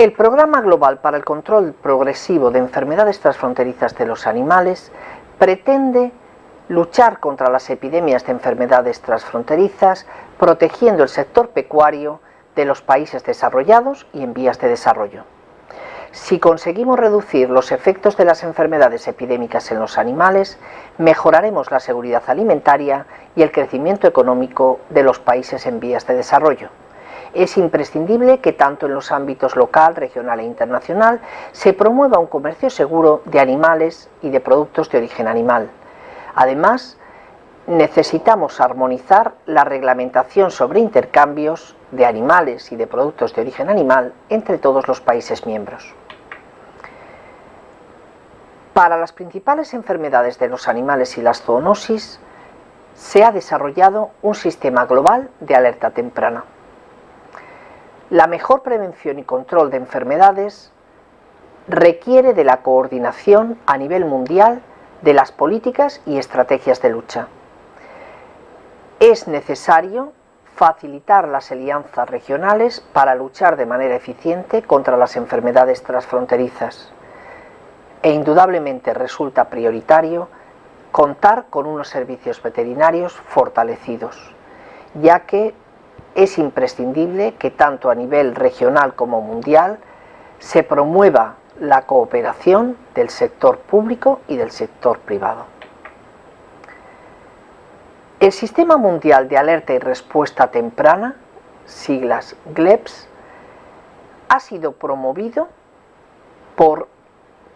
El Programa Global para el Control Progresivo de Enfermedades Transfronterizas de los Animales pretende luchar contra las epidemias de enfermedades transfronterizas, protegiendo el sector pecuario de los países desarrollados y en vías de desarrollo. Si conseguimos reducir los efectos de las enfermedades epidémicas en los animales, mejoraremos la seguridad alimentaria y el crecimiento económico de los países en vías de desarrollo es imprescindible que tanto en los ámbitos local, regional e internacional se promueva un comercio seguro de animales y de productos de origen animal. Además, necesitamos armonizar la reglamentación sobre intercambios de animales y de productos de origen animal entre todos los países miembros. Para las principales enfermedades de los animales y las zoonosis, se ha desarrollado un sistema global de alerta temprana. La mejor prevención y control de enfermedades requiere de la coordinación a nivel mundial de las políticas y estrategias de lucha. Es necesario facilitar las alianzas regionales para luchar de manera eficiente contra las enfermedades transfronterizas. E indudablemente resulta prioritario contar con unos servicios veterinarios fortalecidos, ya que es imprescindible que tanto a nivel regional como mundial se promueva la cooperación del sector público y del sector privado. El Sistema Mundial de Alerta y Respuesta Temprana, siglas GLEPS, ha sido promovido por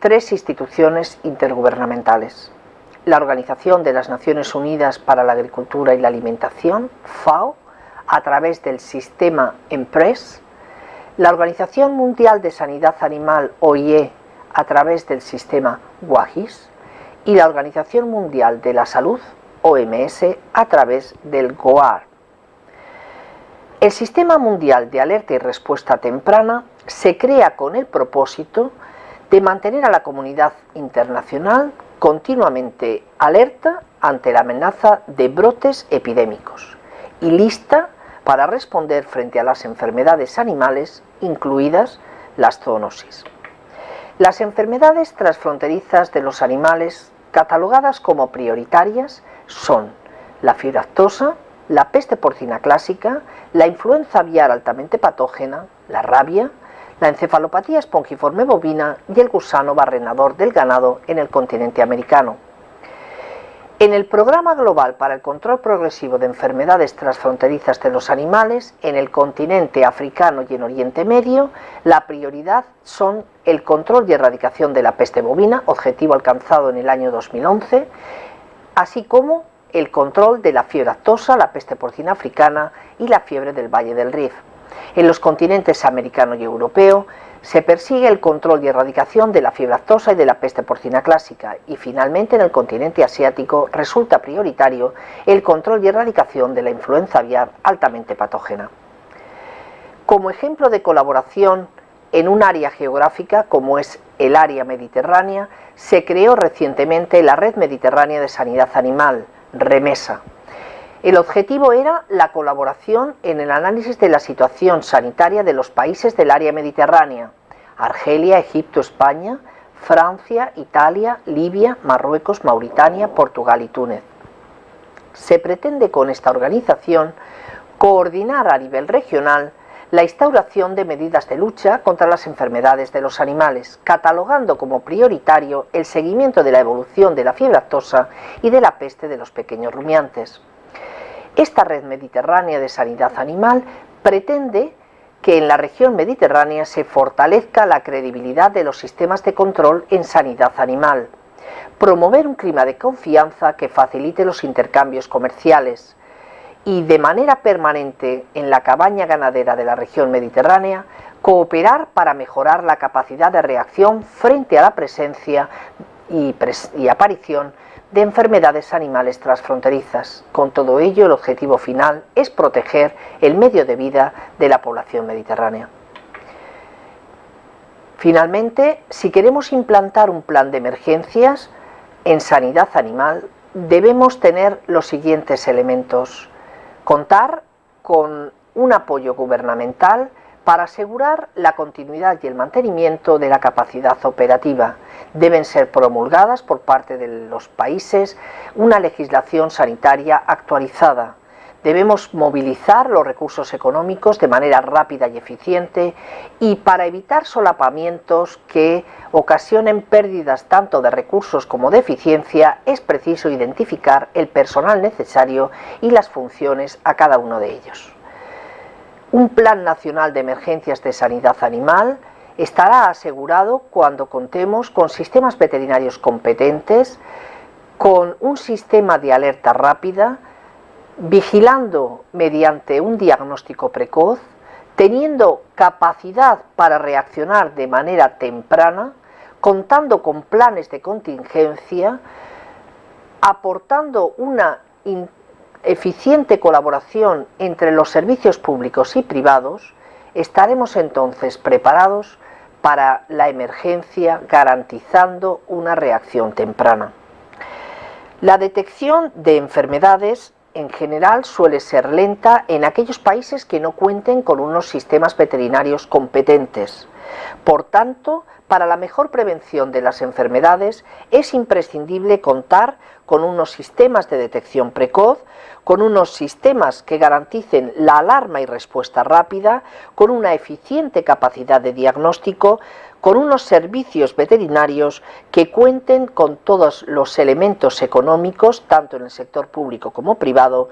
tres instituciones intergubernamentales. La Organización de las Naciones Unidas para la Agricultura y la Alimentación, FAO, a través del sistema EMPRES, la Organización Mundial de Sanidad Animal OIE a través del sistema WAGIS y la Organización Mundial de la Salud OMS a través del GOAR. El Sistema Mundial de Alerta y Respuesta Temprana se crea con el propósito de mantener a la comunidad internacional continuamente alerta ante la amenaza de brotes epidémicos y lista para responder frente a las enfermedades animales, incluidas las zoonosis. Las enfermedades transfronterizas de los animales catalogadas como prioritarias son la fiebre aftosa, la peste porcina clásica, la influenza aviar altamente patógena, la rabia, la encefalopatía espongiforme bovina y el gusano barrenador del ganado en el continente americano. En el Programa Global para el Control Progresivo de Enfermedades Transfronterizas de los Animales, en el continente africano y en Oriente Medio, la prioridad son el control y erradicación de la peste bovina, objetivo alcanzado en el año 2011, así como el control de la fiebre actosa, la peste porcina africana y la fiebre del Valle del Rif. En los continentes americano y europeo, se persigue el control y erradicación de la fiebre aftosa y de la peste porcina clásica y finalmente en el continente asiático resulta prioritario el control y erradicación de la influenza aviar altamente patógena. Como ejemplo de colaboración en un área geográfica como es el área mediterránea, se creó recientemente la Red Mediterránea de Sanidad Animal, REMESA. El objetivo era la colaboración en el análisis de la situación sanitaria de los países del área mediterránea, Argelia, Egipto, España, Francia, Italia, Libia, Marruecos, Mauritania, Portugal y Túnez. Se pretende con esta organización coordinar a nivel regional la instauración de medidas de lucha contra las enfermedades de los animales, catalogando como prioritario el seguimiento de la evolución de la fiebre actosa y de la peste de los pequeños rumiantes. Esta red mediterránea de sanidad animal pretende que en la región mediterránea se fortalezca la credibilidad de los sistemas de control en sanidad animal, promover un clima de confianza que facilite los intercambios comerciales y de manera permanente en la cabaña ganadera de la región mediterránea, cooperar para mejorar la capacidad de reacción frente a la presencia y, aparición de enfermedades animales transfronterizas. Con todo ello, el objetivo final es proteger el medio de vida de la población mediterránea. Finalmente, si queremos implantar un plan de emergencias en sanidad animal, debemos tener los siguientes elementos. Contar con un apoyo gubernamental para asegurar la continuidad y el mantenimiento de la capacidad operativa. Deben ser promulgadas por parte de los países una legislación sanitaria actualizada. Debemos movilizar los recursos económicos de manera rápida y eficiente y para evitar solapamientos que ocasionen pérdidas tanto de recursos como de eficiencia es preciso identificar el personal necesario y las funciones a cada uno de ellos. Un Plan Nacional de Emergencias de Sanidad Animal estará asegurado cuando contemos con sistemas veterinarios competentes, con un sistema de alerta rápida, vigilando mediante un diagnóstico precoz, teniendo capacidad para reaccionar de manera temprana, contando con planes de contingencia, aportando una eficiente colaboración entre los servicios públicos y privados, estaremos entonces preparados para la emergencia garantizando una reacción temprana. La detección de enfermedades en general suele ser lenta en aquellos países que no cuenten con unos sistemas veterinarios competentes. Por tanto, para la mejor prevención de las enfermedades es imprescindible contar con unos sistemas de detección precoz, con unos sistemas que garanticen la alarma y respuesta rápida, con una eficiente capacidad de diagnóstico, con unos servicios veterinarios que cuenten con todos los elementos económicos, tanto en el sector público como privado,